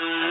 one.